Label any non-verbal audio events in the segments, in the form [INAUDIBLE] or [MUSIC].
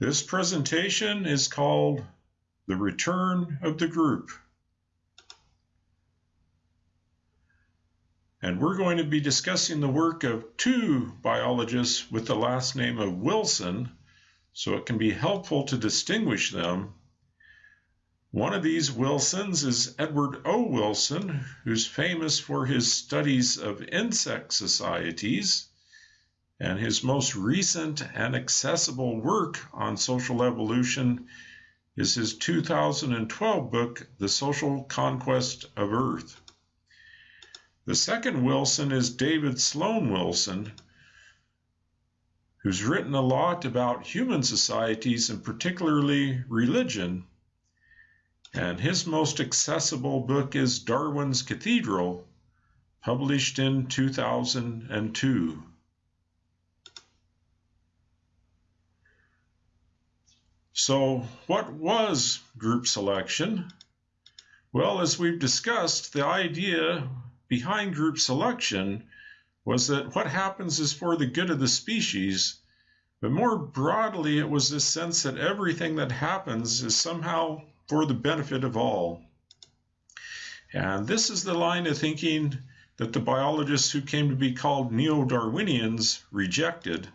This presentation is called The Return of the Group. And we're going to be discussing the work of two biologists with the last name of Wilson, so it can be helpful to distinguish them. One of these Wilsons is Edward O. Wilson, who's famous for his studies of insect societies and his most recent and accessible work on social evolution is his 2012 book, The Social Conquest of Earth. The second Wilson is David Sloan Wilson, who's written a lot about human societies and particularly religion. And his most accessible book is Darwin's Cathedral, published in 2002. So, what was group selection? Well, as we've discussed, the idea behind group selection was that what happens is for the good of the species, but more broadly, it was this sense that everything that happens is somehow for the benefit of all. And this is the line of thinking that the biologists who came to be called neo Darwinians rejected.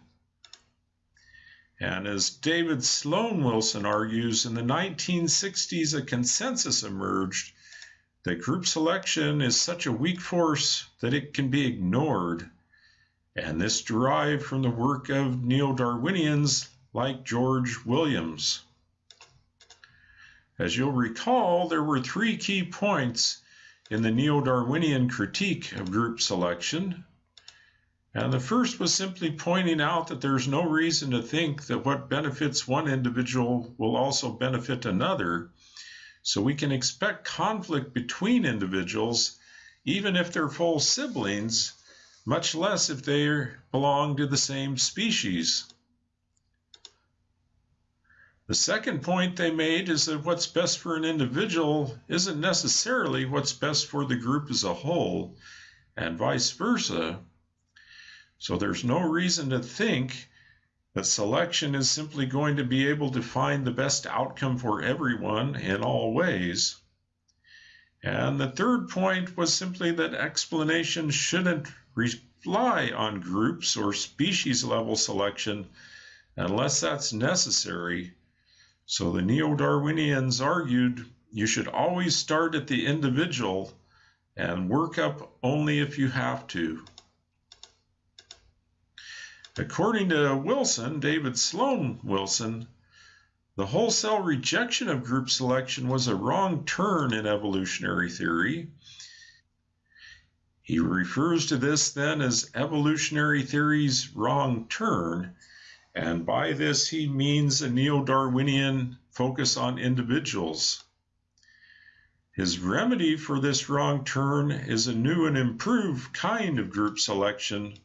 And as David Sloan Wilson argues, in the 1960s, a consensus emerged that group selection is such a weak force that it can be ignored. And this derived from the work of neo Darwinians like George Williams. As you'll recall, there were three key points in the neo Darwinian critique of group selection. And the first was simply pointing out that there's no reason to think that what benefits one individual will also benefit another. So we can expect conflict between individuals, even if they're full siblings, much less if they belong to the same species. The second point they made is that what's best for an individual isn't necessarily what's best for the group as a whole, and vice versa. So there's no reason to think that selection is simply going to be able to find the best outcome for everyone in all ways. And the third point was simply that explanation shouldn't rely on groups or species level selection unless that's necessary. So the neo Darwinians argued you should always start at the individual and work up only if you have to. According to Wilson, David Sloan Wilson, the wholesale rejection of group selection was a wrong turn in evolutionary theory. He refers to this then as evolutionary theory's wrong turn, and by this he means a neo Darwinian focus on individuals. His remedy for this wrong turn is a new and improved kind of group selection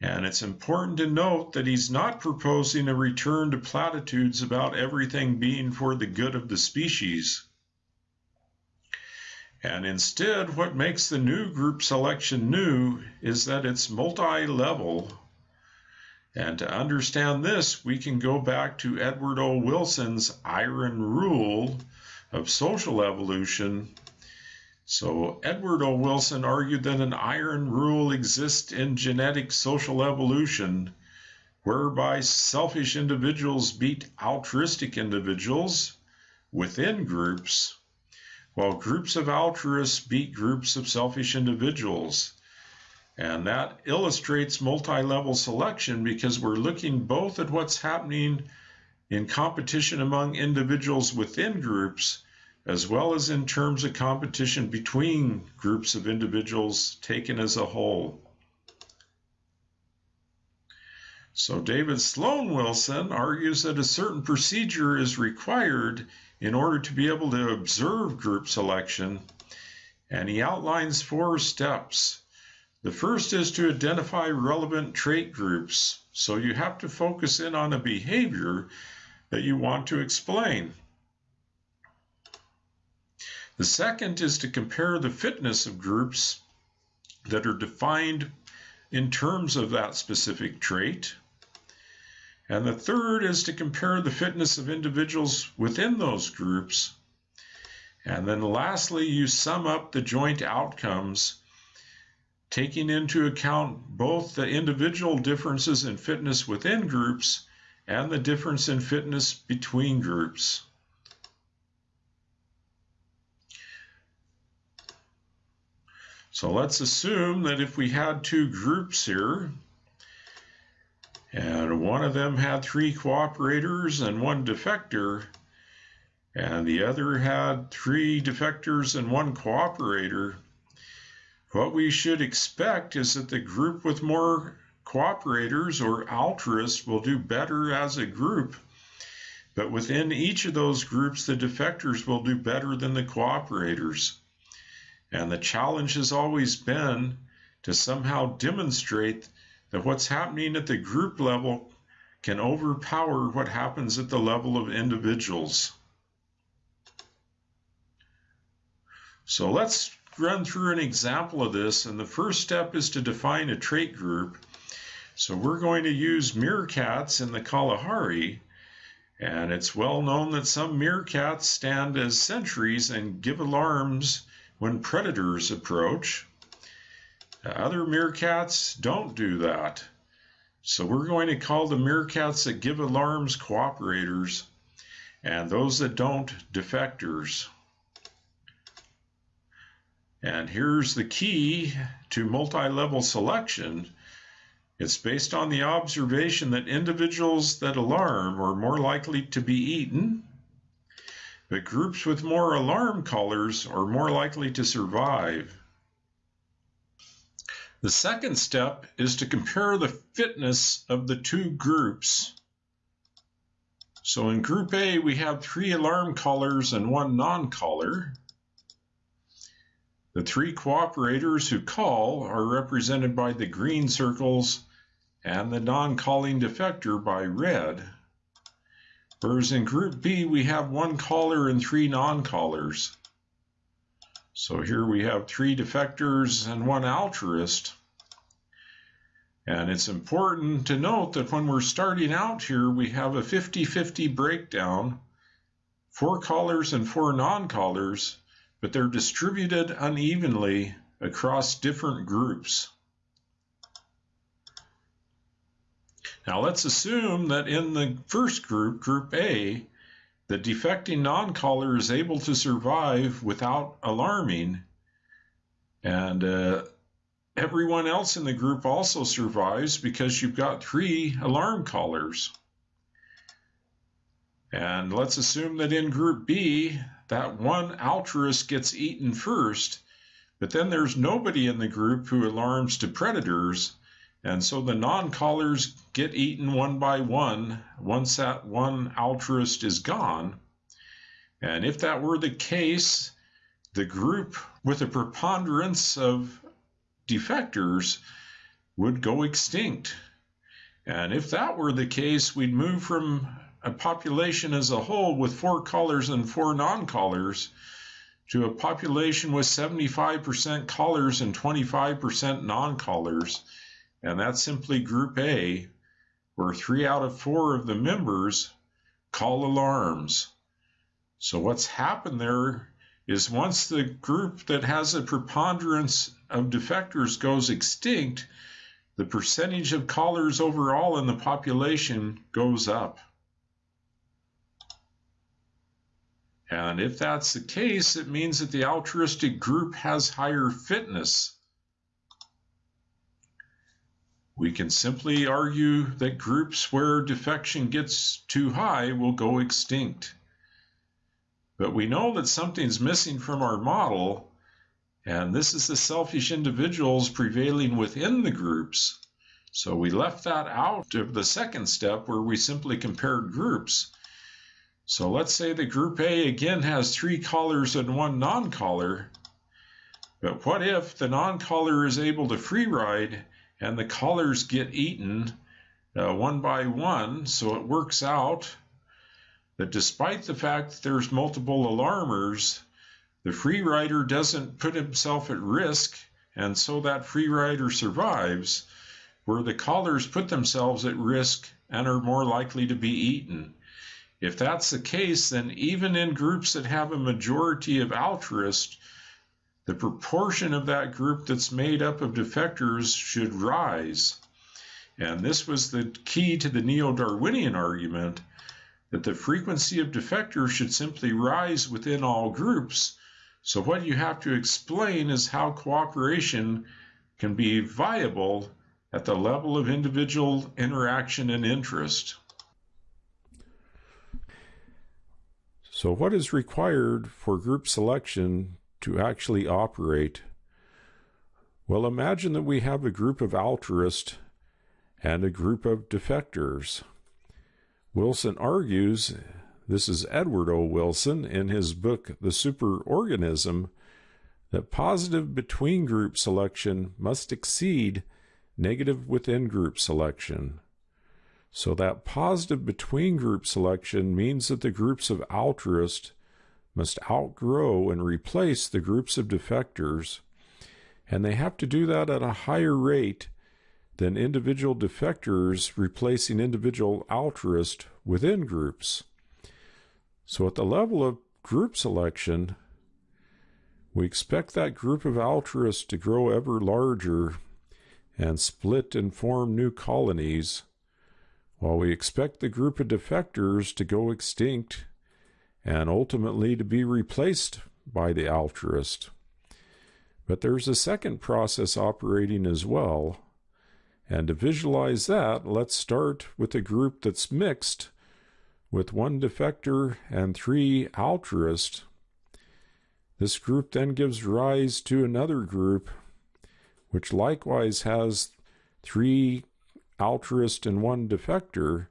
and it's important to note that he's not proposing a return to platitudes about everything being for the good of the species. And instead, what makes the new group selection new is that it's multi level. And to understand this, we can go back to Edward O. Wilson's iron rule of social evolution so Edward O. Wilson argued that an iron rule exists in genetic social evolution, whereby selfish individuals beat altruistic individuals within groups, while groups of altruists beat groups of selfish individuals. And that illustrates multi level selection because we're looking both at what's happening in competition among individuals within groups as well as in terms of competition between groups of individuals taken as a whole. So David Sloan Wilson argues that a certain procedure is required in order to be able to observe group selection, and he outlines four steps. The first is to identify relevant trait groups. So you have to focus in on a behavior that you want to explain. The second is to compare the fitness of groups that are defined in terms of that specific trait. And the third is to compare the fitness of individuals within those groups. And then lastly, you sum up the joint outcomes, taking into account both the individual differences in fitness within groups and the difference in fitness between groups. So let's assume that if we had two groups here, and one of them had three cooperators and one defector, and the other had three defectors and one cooperator, what we should expect is that the group with more cooperators or altruists will do better as a group. But within each of those groups, the defectors will do better than the cooperators. And the challenge has always been to somehow demonstrate that what's happening at the group level can overpower what happens at the level of individuals. So let's run through an example of this. And the first step is to define a trait group. So we're going to use meerkats in the Kalahari. And it's well known that some meerkats stand as sentries and give alarms when predators approach. Other meerkats don't do that. So we're going to call the meerkats that give alarms cooperators and those that don't defectors. And here's the key to multi-level selection. It's based on the observation that individuals that alarm are more likely to be eaten but groups with more alarm callers are more likely to survive. The second step is to compare the fitness of the two groups. So in group A, we have three alarm callers and one non-caller. The three cooperators who call are represented by the green circles and the non-calling defector by red. Whereas in group B, we have one caller and three non-callers. So here we have three defectors and one altruist. And it's important to note that when we're starting out here, we have a 50-50 breakdown, four callers and four non-callers, but they're distributed unevenly across different groups. Now let's assume that in the first group, group A, the defecting non-caller is able to survive without alarming, and uh, everyone else in the group also survives because you've got three alarm callers. And let's assume that in group B, that one altruist gets eaten first, but then there's nobody in the group who alarms to predators, and so the non-callers get eaten one by one once that one altruist is gone. And if that were the case, the group with a preponderance of defectors would go extinct. And if that were the case, we'd move from a population as a whole with four callers and four non-callers to a population with 75% callers and 25% non-callers and that's simply Group A, where three out of four of the members call alarms. So what's happened there is once the group that has a preponderance of defectors goes extinct, the percentage of callers overall in the population goes up. And if that's the case, it means that the altruistic group has higher fitness. We can simply argue that groups where defection gets too high will go extinct. But we know that something's missing from our model, and this is the selfish individuals prevailing within the groups. So we left that out of the second step where we simply compared groups. So let's say the group A again has three callers and one non-caller. But what if the non-caller is able to free ride and the callers get eaten uh, one by one. So it works out that despite the fact that there's multiple alarmers, the free rider doesn't put himself at risk, and so that free rider survives. where the callers put themselves at risk and are more likely to be eaten. If that's the case, then even in groups that have a majority of altruists, the proportion of that group that's made up of defectors should rise. And this was the key to the neo Darwinian argument that the frequency of defectors should simply rise within all groups. So, what you have to explain is how cooperation can be viable at the level of individual interaction and interest. So, what is required for group selection to actually operate? Well, imagine that we have a group of altruists and a group of defectors. Wilson argues, this is Edward O. Wilson in his book The Superorganism, that positive between group selection must exceed negative within group selection. So that positive between group selection means that the groups of altruists must outgrow and replace the groups of defectors, and they have to do that at a higher rate than individual defectors replacing individual altruists within groups. So at the level of group selection, we expect that group of altruists to grow ever larger and split and form new colonies, while we expect the group of defectors to go extinct and ultimately to be replaced by the altruist. But there's a second process operating as well. And to visualize that, let's start with a group that's mixed with one defector and three altruists. This group then gives rise to another group which likewise has three altruist and one defector.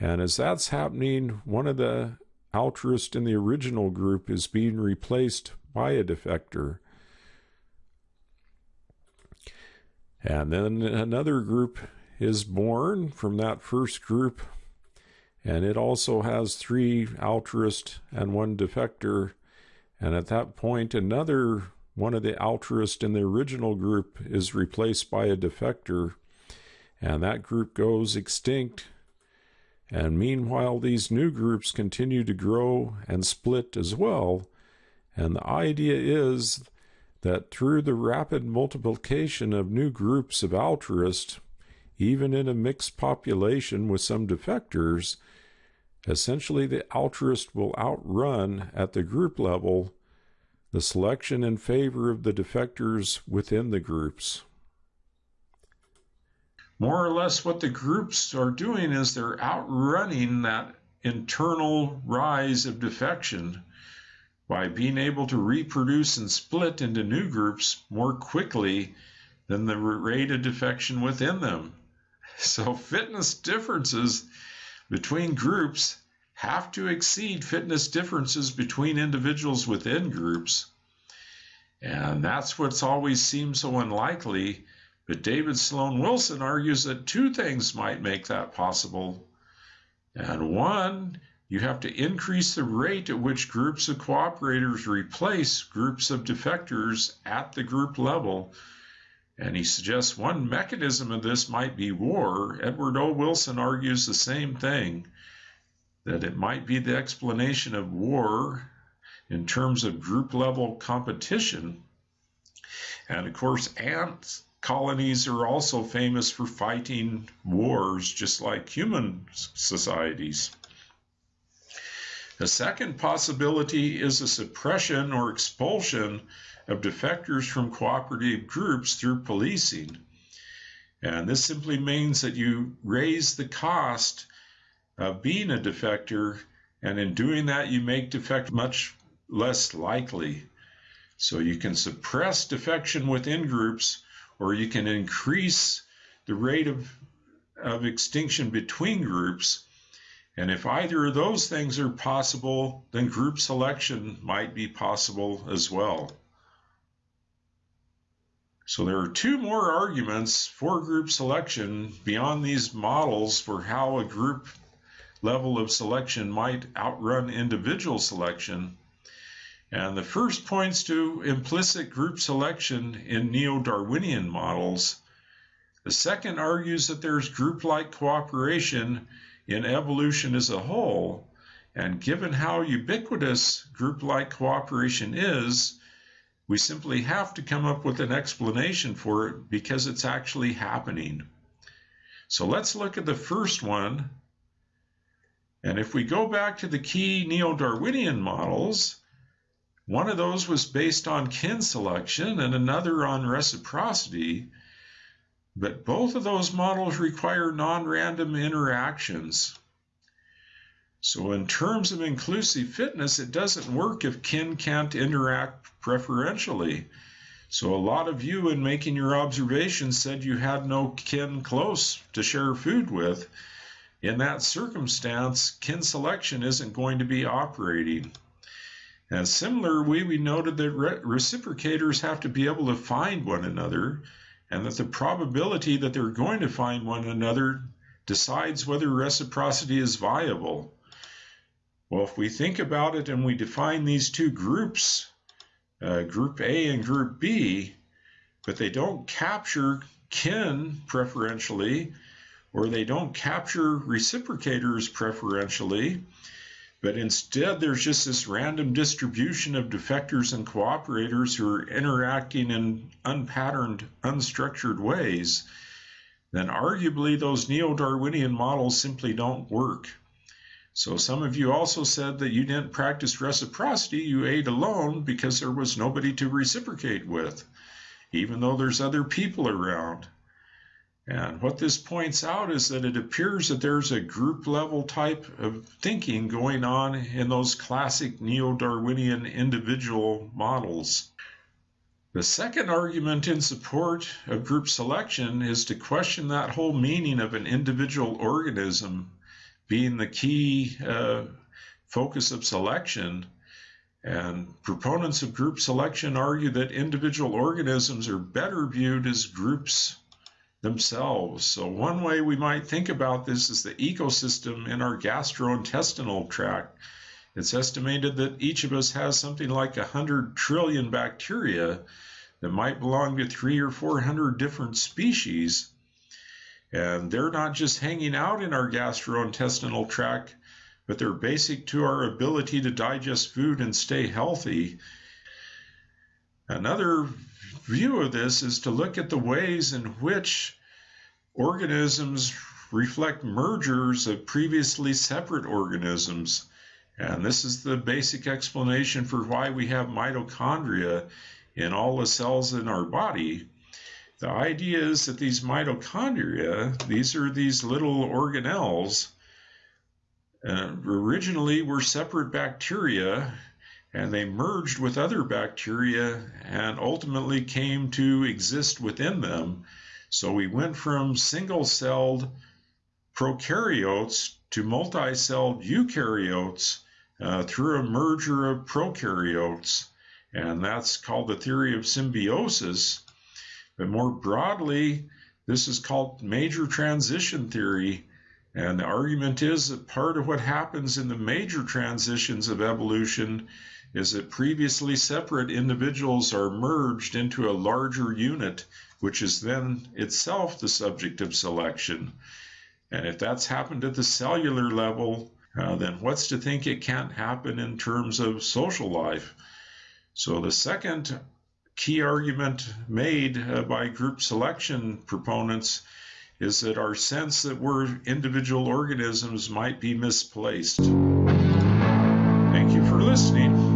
And as that's happening, one of the altruists in the original group is being replaced by a defector. And then another group is born from that first group, and it also has three altruists and one defector. And at that point, another one of the altruists in the original group is replaced by a defector, and that group goes extinct. And meanwhile, these new groups continue to grow and split as well. And the idea is that through the rapid multiplication of new groups of altruists, even in a mixed population with some defectors, essentially the altruist will outrun at the group level the selection in favor of the defectors within the groups. More or less, what the groups are doing is they're outrunning that internal rise of defection by being able to reproduce and split into new groups more quickly than the rate of defection within them. [LAUGHS] So, fitness differences between groups have to exceed fitness differences between individuals within groups. And that's what's always seemed so unlikely. But David Sloan Wilson argues that two things might make that possible. And one, you have to increase the rate at which groups of cooperators replace groups of defectors at the group level. And he suggests one mechanism of this might be war. Edward O. Wilson argues the same thing that it might be the explanation of war in terms of group level competition. And of course, ant colonies are also famous for fighting wars, just like human societies. A second possibility is a suppression or expulsion of defectors from cooperative groups through policing. And this simply means that you raise the cost of being a defector, and in doing that, you make defect much less likely. So you can suppress defection within groups, or you can increase the rate of, of extinction between groups. And if either of those things are possible, then group selection might be possible as well. So there are two more arguments for group selection beyond these models for how a group level of selection might outrun individual selection. And the first points to implicit group selection in neo Darwinian models. The second argues that there's group like cooperation in evolution as a whole, and given how ubiquitous group like cooperation is, we simply have to come up with an explanation for it because it's actually happening. So let's look at the first one. And if we go back to the key Neo Darwinian models, one of those was based on kin selection and another on reciprocity. But both of those models require non-random interactions. So in terms of inclusive fitness, it doesn't work if kin can't interact preferentially. So a lot of you in making your observations said you had no kin close to share food with. In that circumstance, kin selection isn't going to be operating. And similarly, we noted that re reciprocators have to be able to find one another and that the probability that they're going to find one another decides whether reciprocity is viable. Well, if we think about it and we define these two groups, uh, group A and group B, but they don't capture kin preferentially, or they don't capture reciprocators preferentially, but instead there's just this random distribution of defectors and cooperators who are interacting in unpatterned, unstructured ways, then arguably those neo-Darwinian models simply don't work. So some of you also said that you didn't practice reciprocity, you ate alone because there was nobody to reciprocate with, even though there's other people around. And what this points out is that it appears that there's a group level type of thinking going on in those classic neo Darwinian individual models. The second argument in support of group selection is to question that whole meaning of an individual organism being the key uh, focus of selection. And proponents of group selection argue that individual organisms are better viewed as groups themselves. So, one way we might think about this is the ecosystem in our gastrointestinal tract. It's estimated that each of us has something like 100 trillion bacteria that might belong to three or 400 different species. And they're not just hanging out in our gastrointestinal tract, but they're basic to our ability to digest food and stay healthy. Another view of this is to look at the ways in which organisms reflect mergers of previously separate organisms. And this is the basic explanation for why we have mitochondria in all the cells in our body. The idea is that these mitochondria, these are these little organelles, uh, originally were separate bacteria and they merged with other bacteria and ultimately came to exist within them. So we went from single celled prokaryotes to multi celled eukaryotes uh, through a merger of prokaryotes. And that's called the theory of symbiosis. But more broadly, this is called major transition theory. And the argument is that part of what happens in the major transitions of evolution is that previously separate individuals are merged into a larger unit, which is then itself the subject of selection. And if that's happened at the cellular level, uh, then what's to think it can't happen in terms of social life? So the second key argument made uh, by group selection proponents is that our sense that we're individual organisms might be misplaced. Thank you for listening.